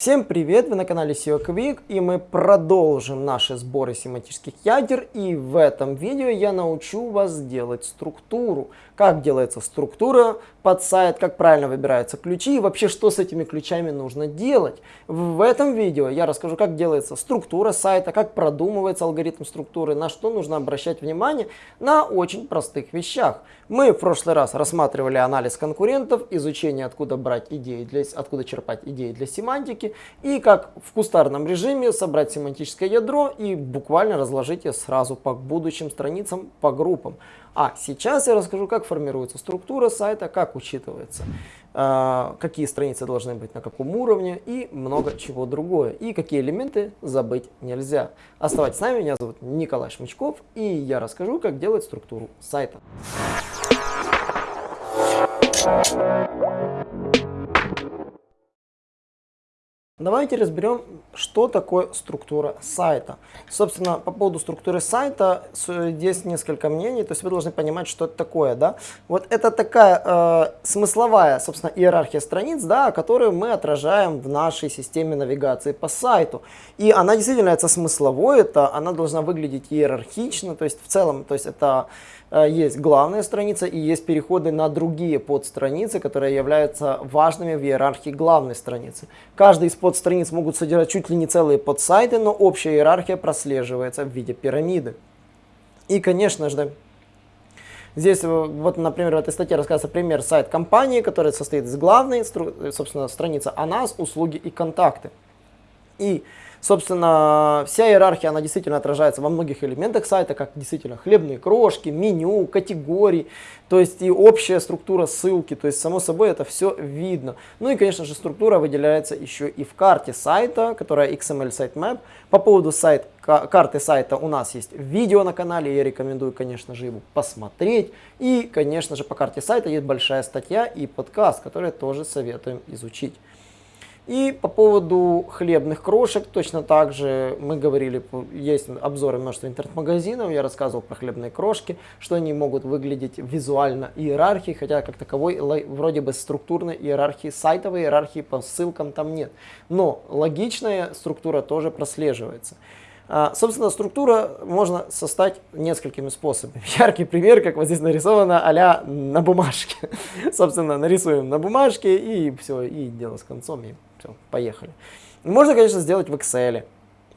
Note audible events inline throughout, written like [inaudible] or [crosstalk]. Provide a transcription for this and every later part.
Всем привет! Вы на канале SEO Quick и мы продолжим наши сборы семантических ядер и в этом видео я научу вас делать структуру. Как делается структура под сайт, как правильно выбираются ключи и вообще что с этими ключами нужно делать. В этом видео я расскажу как делается структура сайта, как продумывается алгоритм структуры, на что нужно обращать внимание на очень простых вещах. Мы в прошлый раз рассматривали анализ конкурентов, изучение откуда брать идеи, для, откуда черпать идеи для семантики и как в кустарном режиме собрать семантическое ядро и буквально разложить ее сразу по будущим страницам, по группам. А сейчас я расскажу, как формируется структура сайта, как учитывается, э, какие страницы должны быть на каком уровне и много чего другое. И какие элементы забыть нельзя. Оставайтесь с нами, меня зовут Николай Шмычков и я расскажу, как делать структуру сайта. Давайте разберем, что такое структура сайта. Собственно, по поводу структуры сайта здесь несколько мнений, то есть вы должны понимать, что это такое. Да? Вот это такая э, смысловая, собственно, иерархия страниц, да, которую мы отражаем в нашей системе навигации по сайту. И она действительно является смысловой, это, она должна выглядеть иерархично, то есть в целом, то есть это есть главная страница и есть переходы на другие подстраницы, которые являются важными в иерархии главной страницы. Каждый из подстраниц могут содержать чуть ли не целые подсайты, но общая иерархия прослеживается в виде пирамиды. И, конечно же, Здесь, э, вот, например, в этой статье рассказывается пример сайт компании, который состоит из главной, собственно, страницы о нас, услуги и контакты. И Собственно, вся иерархия, она действительно отражается во многих элементах сайта, как действительно хлебные крошки, меню, категории, то есть и общая структура ссылки, то есть само собой это все видно. Ну и, конечно же, структура выделяется еще и в карте сайта, которая XML sitemap. По поводу сайт, карты сайта у нас есть видео на канале, я рекомендую, конечно же, его посмотреть. И, конечно же, по карте сайта есть большая статья и подкаст, который тоже советуем изучить. И по поводу хлебных крошек, точно так же мы говорили, есть обзоры множества интернет-магазинов, я рассказывал про хлебные крошки, что они могут выглядеть визуально иерархии, хотя как таковой вроде бы структурной иерархии, сайтовой иерархии по ссылкам там нет. Но логичная структура тоже прослеживается. А, собственно, структура можно создать несколькими способами. [laughs] Яркий пример, как вот здесь нарисовано, а на бумажке. [laughs] Собственно, нарисуем на бумажке и все, и дело с концом, и все, поехали. Можно, конечно, сделать в Excel.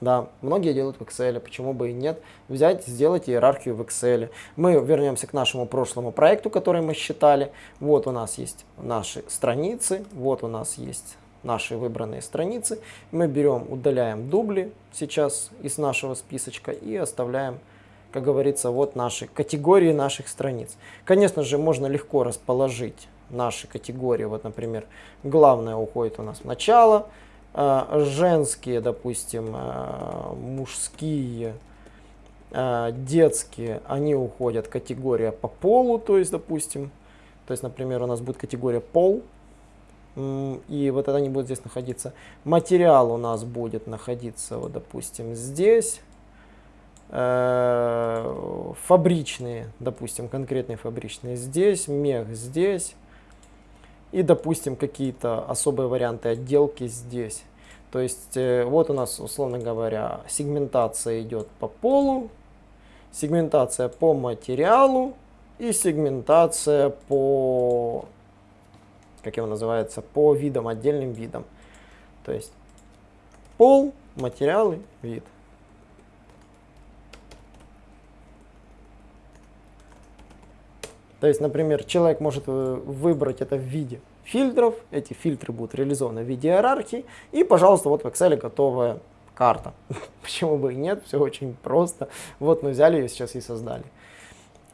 Да, многие делают в Excel, почему бы и нет. Взять, сделать иерархию в Excel. Мы вернемся к нашему прошлому проекту, который мы считали. Вот у нас есть наши страницы, вот у нас есть наши выбранные страницы. Мы берем, удаляем дубли сейчас из нашего списочка и оставляем, как говорится, вот наши категории наших страниц. Конечно же, можно легко расположить наши категории. Вот, например, главное уходит у нас в начало, э, женские, допустим, э, мужские, э, детские, они уходят категория по полу, то есть, допустим, то есть, например, у нас будет категория пол, и вот это они будут здесь находиться. Материал у нас будет находиться, вот, допустим, здесь. Фабричные, допустим, конкретные фабричные здесь, мех здесь. И, допустим, какие-то особые варианты отделки здесь. То есть, э, вот у нас, условно говоря, сегментация идет по полу, сегментация по материалу и сегментация по как его называется, по видам, отдельным видам. То есть пол, материалы, вид. То есть, например, человек может э, выбрать это в виде фильтров, эти фильтры будут реализованы в виде иерархии, и, пожалуйста, вот в Excel готовая карта. [laughs] Почему бы и нет, все очень просто. Вот мы взяли ее сейчас и создали.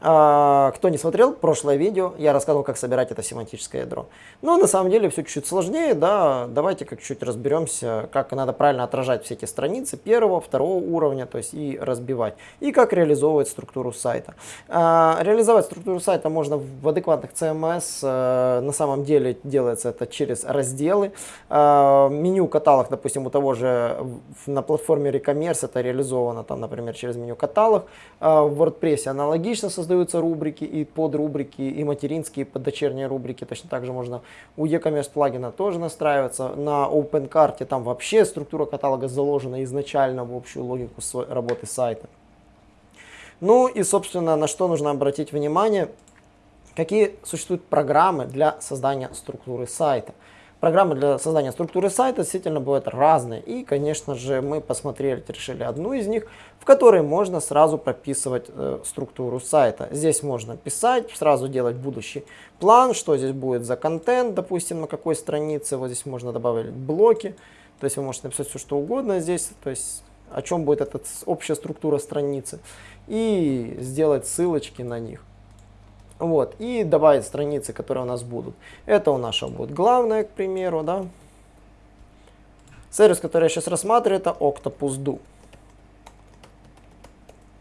А, кто не смотрел прошлое видео, я рассказывал, как собирать это семантическое ядро. Но на самом деле все чуть-чуть сложнее, да, давайте как чуть разберемся, как надо правильно отражать все эти страницы первого, второго уровня, то есть и разбивать, и как реализовывать структуру сайта. А, реализовать структуру сайта можно в адекватных CMS, а, на самом деле делается это через разделы. Меню каталог, допустим, у того же на платформе Recommerce это реализовано, там, например, через меню каталог. В WordPress аналогично создается создаются рубрики и подрубрики, и материнские, и поддочерние рубрики. Точно так же можно у e-commerce плагина тоже настраиваться. На OpenCart там вообще структура каталога заложена изначально в общую логику работы сайта. Ну и, собственно, на что нужно обратить внимание, какие существуют программы для создания структуры сайта. Программы для создания структуры сайта действительно бывают разные. И, конечно же, мы посмотрели, решили одну из них, в которой можно сразу прописывать э, структуру сайта. Здесь можно писать, сразу делать будущий план, что здесь будет за контент, допустим, на какой странице. Вот здесь можно добавить блоки. То есть вы можете написать все, что угодно здесь. То есть о чем будет эта общая структура страницы. И сделать ссылочки на них. Вот, и добавить страницы, которые у нас будут. Это у нас будет главное, к примеру, да. Сервис, который я сейчас рассматриваю, это Octopus Do.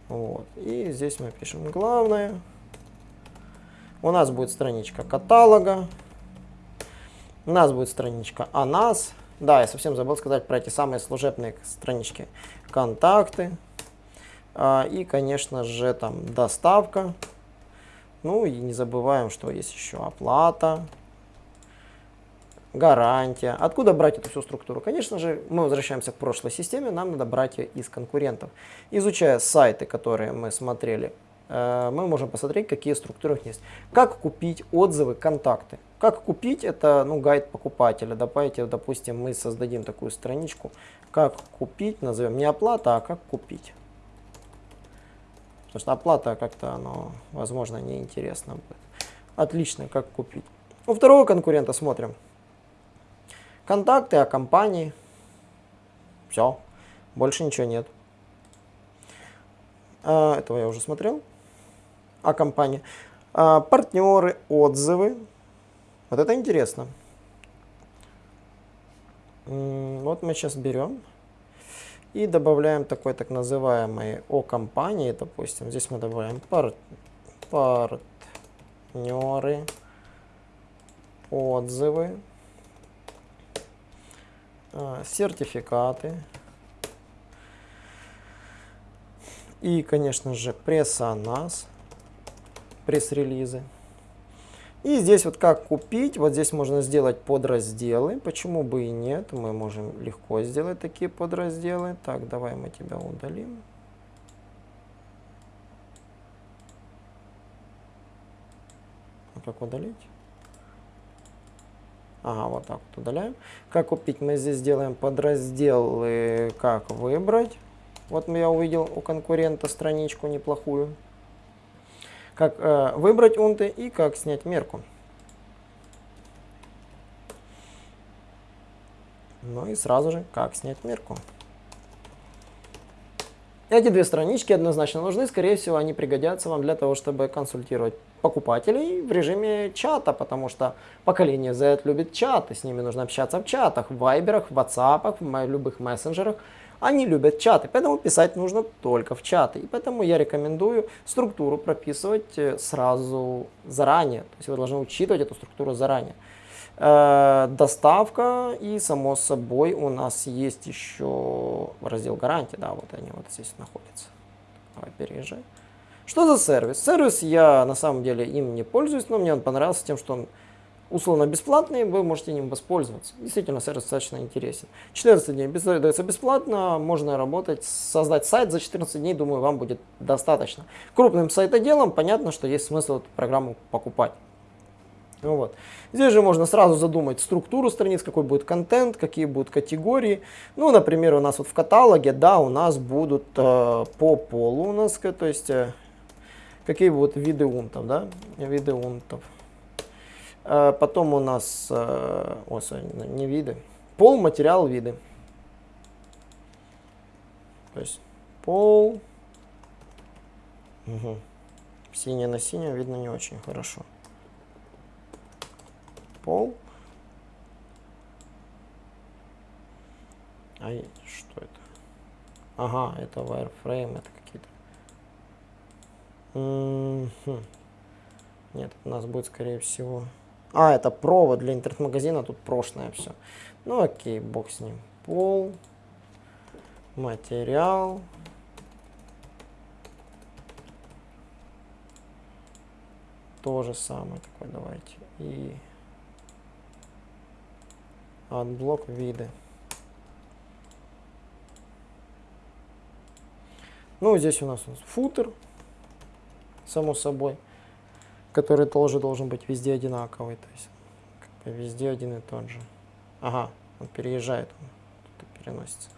Вот, и здесь мы пишем главное. У нас будет страничка каталога. У нас будет страничка о нас. Да, я совсем забыл сказать про эти самые служебные странички. Контакты. А, и, конечно же, там доставка. Ну и не забываем, что есть еще оплата, гарантия. Откуда брать эту всю структуру? Конечно же, мы возвращаемся к прошлой системе, нам надо брать ее из конкурентов. Изучая сайты, которые мы смотрели, э, мы можем посмотреть, какие структуры у них есть. Как купить отзывы, контакты. Как купить, это ну, гайд покупателя. Давайте, допустим, мы создадим такую страничку. Как купить, назовем не оплата, а как купить. Потому что оплата как-то, оно, возможно, неинтересно будет. Отлично, как купить. У второго конкурента смотрим. Контакты о компании. Все, больше ничего нет. А, этого я уже смотрел. О компании. А, партнеры, отзывы. Вот это интересно. Вот мы сейчас берем и добавляем такой так называемый о компании, допустим. Здесь мы добавляем пар партнеры, отзывы, а, сертификаты. И, конечно же, пресса нас, пресс-релизы. И здесь вот как купить, вот здесь можно сделать подразделы, почему бы и нет, мы можем легко сделать такие подразделы. Так, давай мы тебя удалим. А как удалить? Ага, вот так вот удаляем. Как купить? Мы здесь сделаем подразделы, как выбрать. Вот я увидел у конкурента страничку неплохую как э, выбрать унты и как снять мерку. Ну и сразу же, как снять мерку. Эти две странички однозначно нужны, скорее всего, они пригодятся вам для того, чтобы консультировать покупателей в режиме чата, потому что поколение Z любит чаты, с ними нужно общаться в чатах, в вайберах, в WhatsApp, в любых мессенджерах. Они любят чаты, поэтому писать нужно только в чаты. И поэтому я рекомендую структуру прописывать э, сразу заранее. То есть вы должны учитывать эту структуру заранее. Э, доставка и, само собой, у нас есть еще раздел гарантии. Да, вот они вот здесь находятся. Давай переезжай. Что за сервис? Сервис я на самом деле им не пользуюсь, но мне он понравился тем, что он условно бесплатный, вы можете ним воспользоваться. Действительно, сервис достаточно интересен. 14 дней дается бесплатно, можно работать, создать сайт за 14 дней, думаю, вам будет достаточно. Крупным сайтоделом понятно, что есть смысл эту программу покупать. Ну вот. Здесь же можно сразу задумать структуру страниц, какой будет контент, какие будут категории. Ну, например, у нас вот в каталоге, да, у нас будут э, по полу у нас, то есть э, какие будут виды унтов, да, виды унтов. Э, потом у нас, э, о, не виды, пол, материал, виды. То есть пол, угу. синий на синем видно не очень хорошо. Пол. А что это? Ага, это wireframe, это какие-то. Нет, у нас будет скорее всего а, это провод для интернет-магазина, тут прошлое все. Ну окей, бог с ним. Пол, материал. То же самое такое давайте. И отблок виды. Ну, здесь у нас, у нас футер, само собой, который тоже должен быть везде одинаковый. То есть как бы везде один и тот же. Ага, он переезжает, он переносится.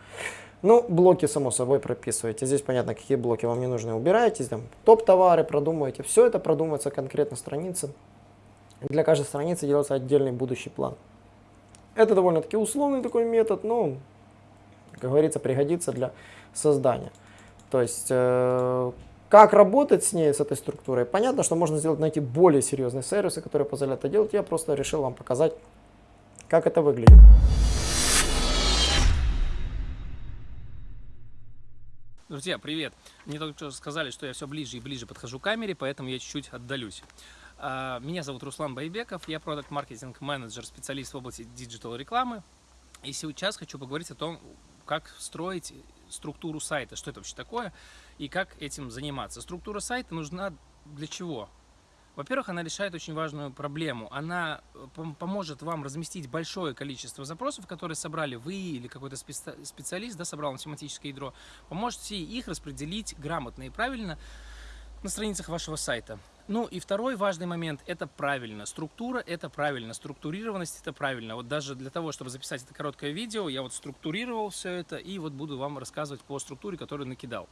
Ну, блоки, само собой, прописываете. Здесь понятно, какие блоки вам не нужны. Убираете, там топ-товары продумываете. Все это продумывается конкретно странице. Для каждой страницы делается отдельный будущий план. Это довольно-таки условный такой метод, но, как говорится, пригодится для создания. То есть, э, как работать с ней, с этой структурой, понятно, что можно сделать, найти более серьезные сервисы, которые позволяют это делать. Я просто решил вам показать, как это выглядит. Друзья, привет! Мне только что сказали, что я все ближе и ближе подхожу к камере, поэтому я чуть-чуть отдалюсь. А, меня зовут Руслан Байбеков, я product marketing manager, специалист в области digital рекламы. И сейчас хочу поговорить о том, как строить структуру сайта, что это вообще такое и как этим заниматься. Структура сайта нужна для чего? Во-первых, она решает очень важную проблему. Она э, поможет вам разместить большое количество запросов, которые собрали вы или какой-то специалист, да, собрал математическое ядро. Поможете их распределить грамотно и правильно на страницах вашего сайта. Ну и второй важный момент – это правильно. Структура – это правильно, структурированность – это правильно. Вот даже для того, чтобы записать это короткое видео, я вот структурировал все это и вот буду вам рассказывать по структуре, которую накидал.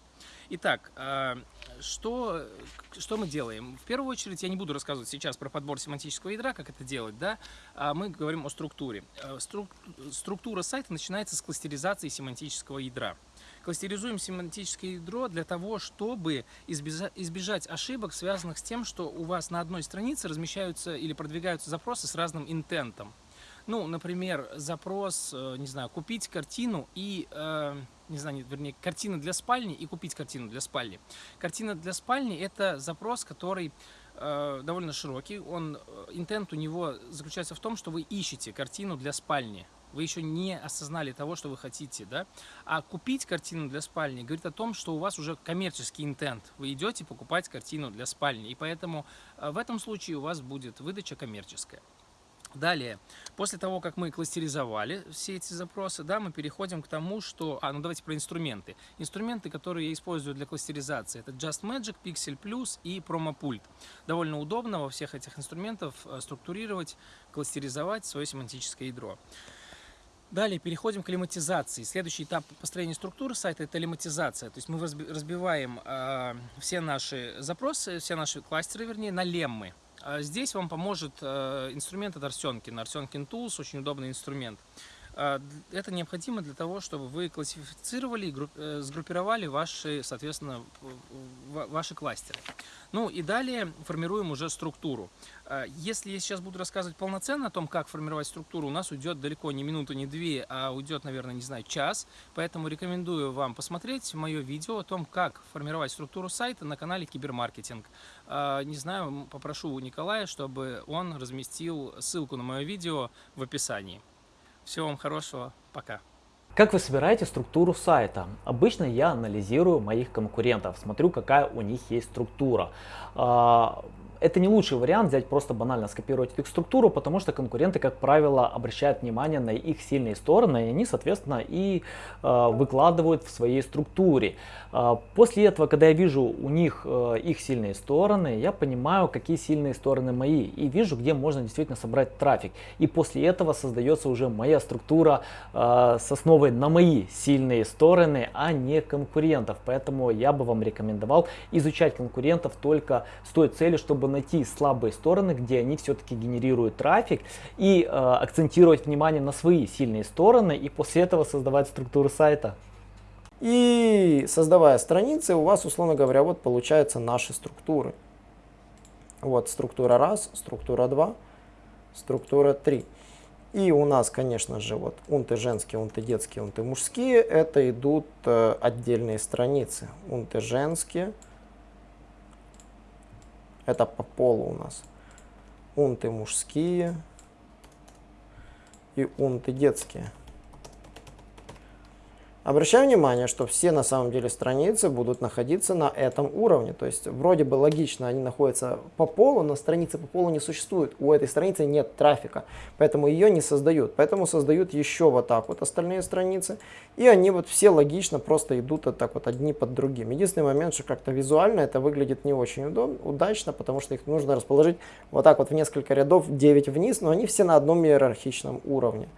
Итак, а, что, что мы делаем? В первую очередь я не буду рассказывать сейчас про подбор семантического ядра, как это делать, да, а мы говорим о структуре. А, структура сайта начинается с кластеризации семантического ядра. Кластеризуем семантическое ядро для того, чтобы избежать ошибок, связанных с тем, что у вас на одной странице размещаются или продвигаются запросы с разным интентом. Ну, например, запрос, э, не знаю, купить картину и, э, не знаю, вернее, картина для спальни и купить картину для спальни. Картина для спальни – это запрос, который э, довольно широкий. Он, интент у него заключается в том, что вы ищете картину для спальни вы еще не осознали того, что вы хотите, да? А купить картину для спальни говорит о том, что у вас уже коммерческий интент. Вы идете покупать картину для спальни, и поэтому э, в этом случае у вас будет выдача коммерческая. Далее, после того, как мы кластеризовали все эти запросы, да, мы переходим к тому, что... А, ну давайте про инструменты. Инструменты, которые я использую для кластеризации, это Just Magic, Pixel Plus и PromoPult. Довольно удобно во всех этих инструментах э, структурировать, кластеризовать свое семантическое ядро. Далее переходим к лематизации. Следующий этап построения структуры сайта – это лематизация. То есть мы разбиваем э, все наши запросы, все наши кластеры, вернее, на леммы. А здесь вам поможет э, инструмент от Arsenkin. Arsenkin Tools – очень удобный инструмент. А, это необходимо для того, чтобы вы классифицировали и э, сгруппировали ваши, соответственно, ваши кластеры. Ну и далее формируем уже структуру. А, если я сейчас буду рассказывать полноценно о том, как формировать структуру, у нас уйдет далеко не минуту, не две, а уйдет, наверное, не знаю, час. Поэтому рекомендую вам посмотреть мое видео о том, как формировать структуру сайта на канале Кибермаркетинг. А, не знаю, попрошу у Николая, чтобы он разместил ссылку на мое видео в описании. Всего вам хорошего. Пока. Как вы собираете структуру сайта? Обычно я анализирую моих конкурентов, смотрю, какая у них есть структура. Это не лучший вариант взять просто банально скопировать их структуру, потому что конкуренты, как правило, обращают внимание на их сильные стороны, и они, соответственно, и э, выкладывают в своей структуре. Э, после этого, когда я вижу у них э, их сильные стороны, я понимаю, какие сильные стороны мои, и вижу, где можно действительно собрать трафик. И после этого создается уже моя структура э, с основой на мои сильные стороны, а не конкурентов. Поэтому я бы вам рекомендовал изучать конкурентов только с той целью, чтобы чтобы найти слабые стороны, где они все-таки генерируют трафик и э, акцентировать внимание на свои сильные стороны и после этого создавать структуру сайта. И создавая страницы, у вас, условно говоря, вот получаются наши структуры. Вот структура раз, структура 2, структура 3. И у нас, конечно же, вот унты женские, унты детские, унты мужские, это идут э, отдельные страницы. Унты женские, это по полу у нас. Унты мужские и унты детские. Обращаю внимание, что все на самом деле страницы будут находиться на этом уровне. То есть вроде бы логично, они находятся по полу, но страницы по полу не существует. У этой страницы нет трафика, поэтому ее не создают. Поэтому создают еще вот так вот остальные страницы. И они вот все логично просто идут вот так вот одни под другим. Единственный момент, что как-то визуально это выглядит не очень удобно, удачно, потому что их нужно расположить вот так вот в несколько рядов 9 вниз, но они все на одном иерархичном уровне.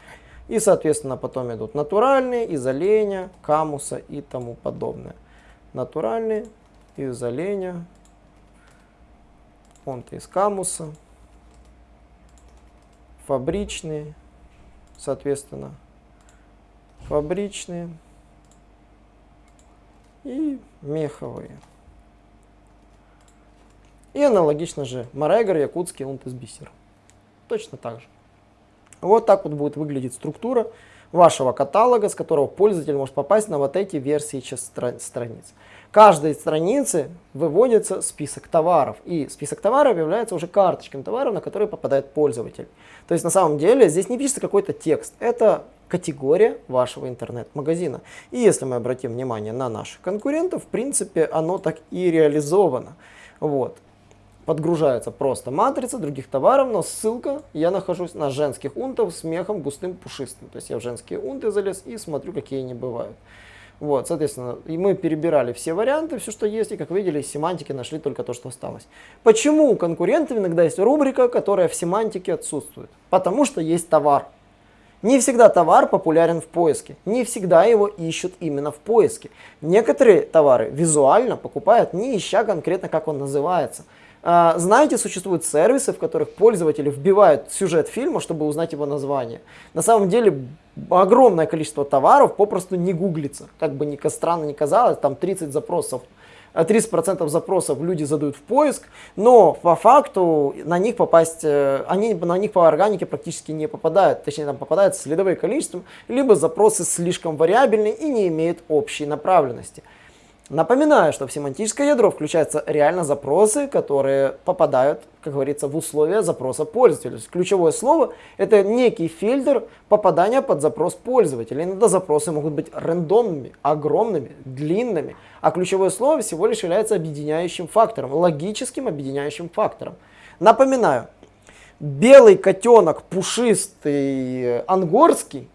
И, соответственно, потом идут натуральные, из оленя, камуса и тому подобное. Натуральные, из оленя, он-то из камуса, фабричные, соответственно, фабричные и меховые. И аналогично же Марегор, Якутский, унт из бисера. Точно так же. Вот так вот будет выглядеть структура вашего каталога, с которого пользователь может попасть на вот эти версии страниц. Каждой странице выводится список товаров, и список товаров является уже карточками товаров, на которые попадает пользователь. То есть на самом деле здесь не пишется какой-то текст, это категория вашего интернет-магазина. И если мы обратим внимание на наших конкурентов, в принципе, оно так и реализовано. Вот подгружается просто матрица других товаров, но ссылка, я нахожусь на женских унтов с мехом густым пушистым. То есть я в женские унты залез и смотрю, какие они бывают. Вот, соответственно, и мы перебирали все варианты, все, что есть, и, как видели, из семантики нашли только то, что осталось. Почему у конкурентов иногда есть рубрика, которая в семантике отсутствует? Потому что есть товар. Не всегда товар популярен в поиске, не всегда его ищут именно в поиске. Некоторые товары визуально покупают, не ища конкретно, как он называется. А, знаете, существуют сервисы, в которых пользователи вбивают сюжет фильма, чтобы узнать его название. На самом деле огромное количество товаров попросту не гуглится. Как бы ни странно ни казалось, там 30 запросов 30% запросов люди задают в поиск, но по факту на них попасть, э, они на них по органике практически не попадают, точнее там попадают следовые количеством, либо запросы слишком вариабельны и не имеют общей направленности. Напоминаю, что в семантическое ядро включаются реально запросы, которые попадают, как говорится, в условия запроса пользователя. Ключевое слово – это некий фильтр попадания под запрос пользователя. Иногда запросы могут быть рандомными, огромными, длинными, а ключевое слово всего лишь является объединяющим фактором, логическим объединяющим фактором. Напоминаю, белый котенок, пушистый, ангорский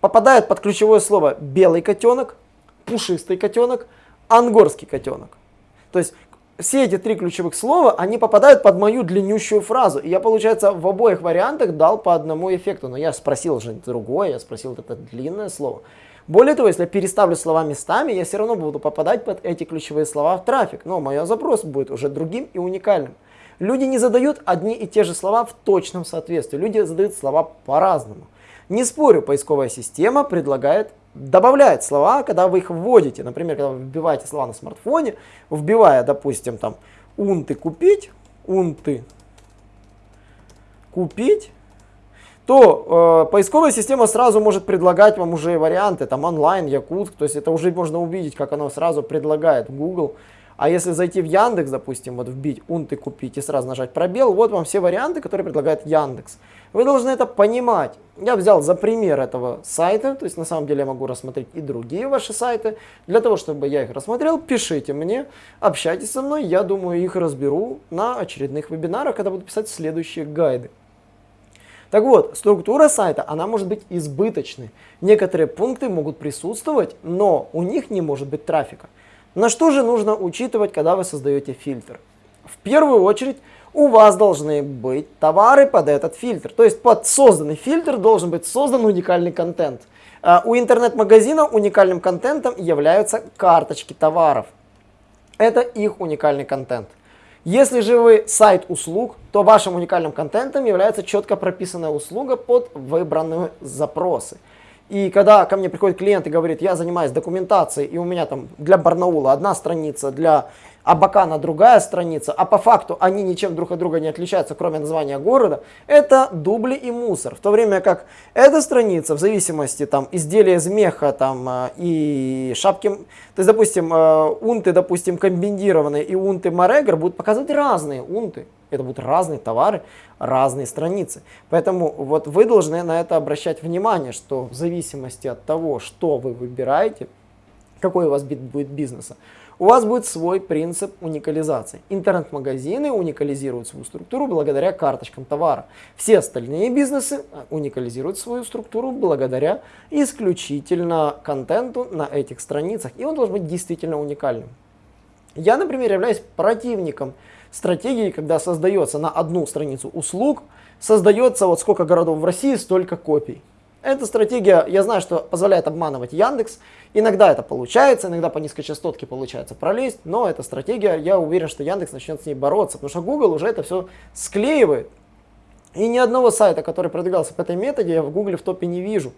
попадает под ключевое слово белый котенок, пушистый котенок – ангорский котенок. То есть все эти три ключевых слова, они попадают под мою длиннющую фразу. И я, получается, в обоих вариантах дал по одному эффекту. Но я спросил же другое, я спросил это длинное слово. Более того, если я переставлю слова местами, я все равно буду попадать под эти ключевые слова в трафик. Но мой запрос будет уже другим и уникальным. Люди не задают одни и те же слова в точном соответствии. Люди задают слова по-разному. Не спорю, поисковая система предлагает добавляет слова, когда вы их вводите. Например, когда вы вбиваете слова на смартфоне, вбивая, допустим, там унты купить, унты купить, то э, поисковая система сразу может предлагать вам уже варианты, там онлайн, Якутск, то есть это уже можно увидеть, как оно сразу предлагает Google. А если зайти в Яндекс, допустим, вот вбить унты купить и сразу нажать пробел, вот вам все варианты, которые предлагает Яндекс. Вы должны это понимать. Я взял за пример этого сайта, то есть на самом деле я могу рассмотреть и другие ваши сайты. Для того, чтобы я их рассмотрел, пишите мне, общайтесь со мной, я думаю, их разберу на очередных вебинарах, когда буду писать следующие гайды. Так вот, структура сайта, она может быть избыточной. Некоторые пункты могут присутствовать, но у них не может быть трафика. На что же нужно учитывать, когда вы создаете фильтр? В первую очередь, у вас должны быть товары под этот фильтр. То есть под созданный фильтр должен быть создан уникальный контент. А, у интернет-магазина уникальным контентом являются карточки товаров. Это их уникальный контент. Если же вы сайт услуг, то вашим уникальным контентом является четко прописанная услуга под выбранные запросы. И когда ко мне приходит клиент и говорит, я занимаюсь документацией, и у меня там для Барнаула одна страница, для а Бакана другая страница, а по факту они ничем друг от друга не отличаются, кроме названия города, это дубли и мусор. В то время как эта страница, в зависимости там изделия из меха там, э, и шапки, то есть, допустим, э, унты, допустим, комбинированные и унты Марегер будут показывать разные унты. Это будут разные товары, разные страницы. Поэтому вот вы должны на это обращать внимание, что в зависимости от того, что вы выбираете, какой у вас будет бизнеса, у вас будет свой принцип уникализации. Интернет-магазины уникализируют свою структуру благодаря карточкам товара. Все остальные бизнесы уникализируют свою структуру благодаря исключительно контенту на этих страницах. И он должен быть действительно уникальным. Я, например, являюсь противником стратегии, когда создается на одну страницу услуг, создается вот сколько городов в России, столько копий. Эта стратегия, я знаю, что позволяет обманывать Яндекс. Иногда это получается, иногда по низкочастотке получается пролезть, но эта стратегия, я уверен, что Яндекс начнет с ней бороться, потому что Google уже это все склеивает. И ни одного сайта, который продвигался по этой методе, я в Google в топе не вижу.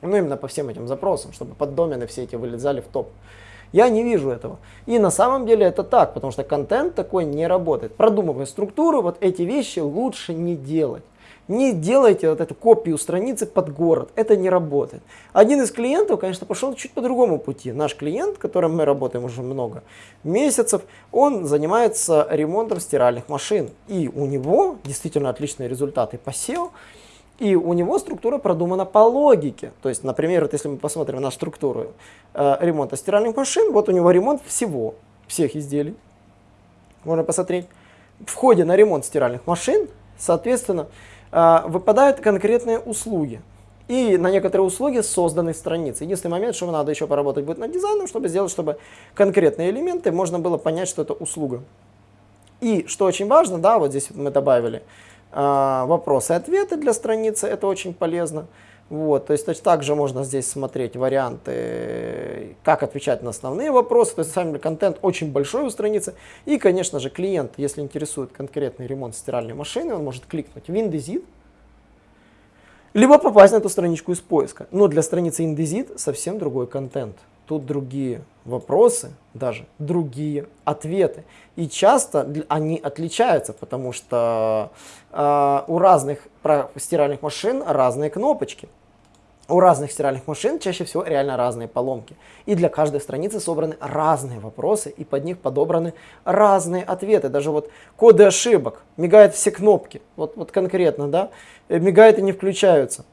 Ну, именно по всем этим запросам, чтобы поддомены все эти вылезали в топ. Я не вижу этого. И на самом деле это так, потому что контент такой не работает. Продумывая структуру, вот эти вещи лучше не делать. Не делайте вот эту копию страницы под город, это не работает. Один из клиентов, конечно, пошел чуть по другому пути. Наш клиент, которым мы работаем уже много месяцев, он занимается ремонтом стиральных машин. И у него действительно отличные результаты по SEO. И у него структура продумана по логике. То есть, например, вот если мы посмотрим на структуру э, ремонта стиральных машин, вот у него ремонт всего, всех изделий. Можно посмотреть. В ходе на ремонт стиральных машин, соответственно, выпадают конкретные услуги. И на некоторые услуги созданы страницы. Единственный момент, что надо еще поработать будет над дизайном, чтобы сделать, чтобы конкретные элементы можно было понять, что это услуга. И что очень важно, да, вот здесь мы добавили, а, вопросы и ответы для страницы, это очень полезно. Вот, то есть точно так же можно здесь смотреть варианты, как отвечать на основные вопросы. То есть, деле, контент очень большой у страницы. И, конечно же, клиент, если интересует конкретный ремонт стиральной машины, он может кликнуть в Indesit, либо попасть на эту страничку из поиска. Но для страницы Indesit совсем другой контент тут другие вопросы, даже другие ответы. И часто они отличаются, потому что э, у разных стиральных машин разные кнопочки. У разных стиральных машин чаще всего реально разные поломки. И для каждой страницы собраны разные вопросы, и под них подобраны разные ответы. Даже вот коды ошибок, мигают все кнопки, вот, вот конкретно, да, э, мигают и не включаются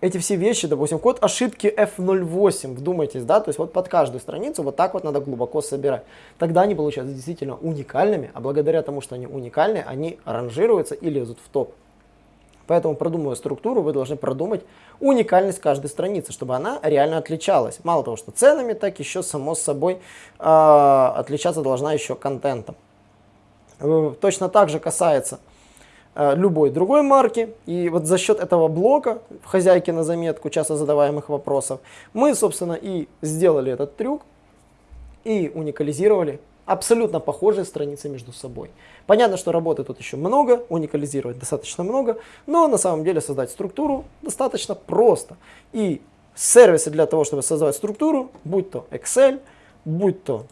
эти все вещи, допустим, код ошибки F08, вдумайтесь, да, то есть вот под каждую страницу вот так вот надо глубоко собирать. Тогда они получаются действительно уникальными, а благодаря тому, что они уникальны, они ранжируются и лезут в топ. Поэтому, продумывая структуру, вы должны продумать уникальность каждой страницы, чтобы она реально отличалась. Мало того, что ценами, так еще, само собой, э, отличаться должна еще контентом. Э, точно так же касается Э, любой другой марки. И вот за счет этого блока в хозяйке на заметку часто задаваемых вопросов мы, собственно, и сделали этот трюк и уникализировали абсолютно похожие страницы между собой. Понятно, что работы тут еще много, уникализировать достаточно много, но на самом деле создать структуру достаточно просто. И сервисы для того, чтобы создавать структуру, будь то Excel, будь то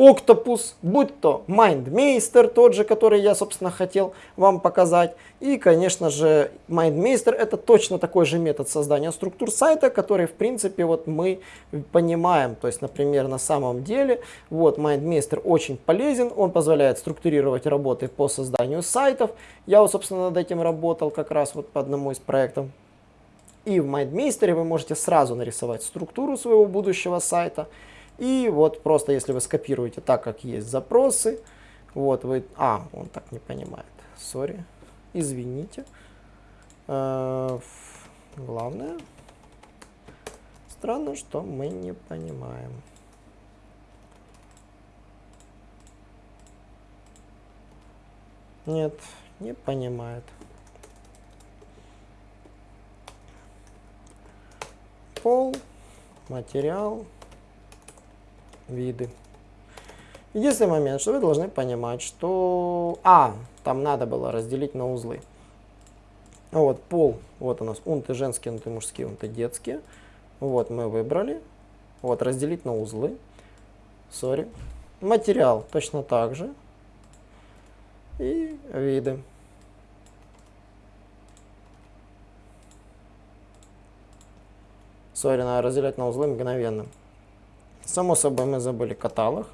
Octopus, будь то MindMeister, тот же, который я, собственно, хотел вам показать. И, конечно же, MindMeister это точно такой же метод создания структур сайта, который, в принципе, вот мы понимаем. То есть, например, на самом деле, вот MindMeister очень полезен, он позволяет структурировать работы по созданию сайтов. Я, вот, собственно, над этим работал как раз вот по одному из проектов. И в MindMeister вы можете сразу нарисовать структуру своего будущего сайта. И вот просто если вы скопируете так, как есть запросы, вот вы... А, он так не понимает. Сори. Извините. Э, главное. Странно, что мы не понимаем. Нет, не понимает. Пол, материал виды. Единственный момент, что вы должны понимать, что... А, там надо было разделить на узлы. Вот, пол, вот у нас унты женские, унты мужские, унты детские. Вот, мы выбрали. Вот, разделить на узлы. Sorry. Материал точно так же. И виды. Sorry, надо разделять на узлы мгновенно. Само собой мы забыли каталог.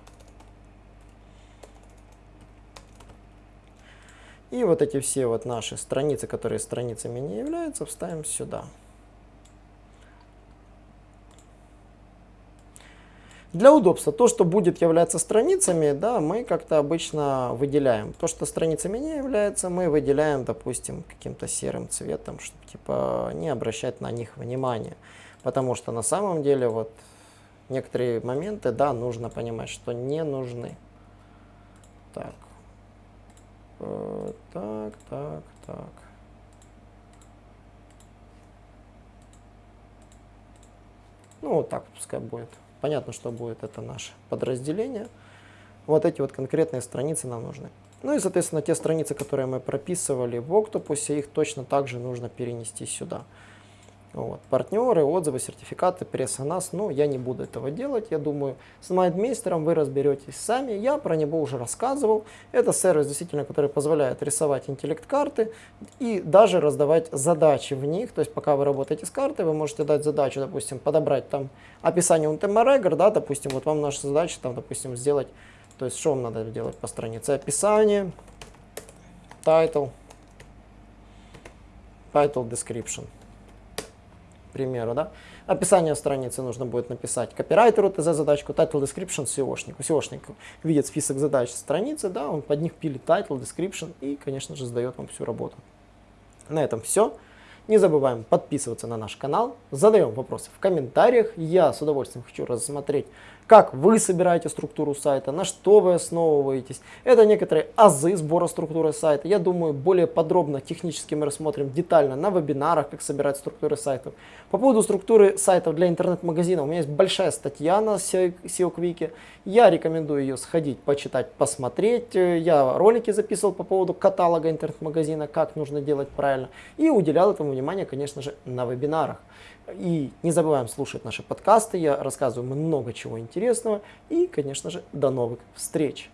И вот эти все вот наши страницы, которые страницами не являются, вставим сюда. Для удобства, то, что будет являться страницами, да, мы как-то обычно выделяем. То, что страницами не является, мы выделяем, допустим, каким-то серым цветом, чтобы типа не обращать на них внимания. Потому что на самом деле вот некоторые моменты, да, нужно понимать, что не нужны. Так. Э, так, так, так. Ну, вот так пускай будет. Понятно, что будет это наше подразделение. Вот эти вот конкретные страницы нам нужны. Ну и, соответственно, те страницы, которые мы прописывали в Octopus, их точно также нужно перенести сюда. Вот. Партнеры, отзывы, сертификаты, пресса нас, ну, я не буду этого делать, я думаю, с MindMeister вы разберетесь сами, я про него уже рассказывал. Это сервис, действительно, который позволяет рисовать интеллект-карты и даже раздавать задачи в них, то есть пока вы работаете с картой, вы можете дать задачу, допустим, подобрать там описание UNTM да, допустим, вот вам наша задача, там, допустим, сделать, то есть что вам надо делать по странице, описание, title, title description примеру, да, описание страницы нужно будет написать копирайтеру ТЗ-задачку, title description SEOшнику. SEOшник видит список задач страницы, да, он под них пилит title, description и, конечно же, сдает вам всю работу. На этом все. Не забываем подписываться на наш канал, задаем вопросы в комментариях. Я с удовольствием хочу рассмотреть как вы собираете структуру сайта, на что вы основываетесь. Это некоторые азы сбора структуры сайта. Я думаю, более подробно, технически мы рассмотрим детально на вебинарах, как собирать структуры сайтов. По поводу структуры сайтов для интернет-магазина, у меня есть большая статья на SEO Quick. Я рекомендую ее сходить, почитать, посмотреть. Я ролики записывал по поводу каталога интернет-магазина, как нужно делать правильно. И уделял этому внимание, конечно же, на вебинарах. И не забываем слушать наши подкасты, я рассказываю много чего интересного. И, конечно же, до новых встреч!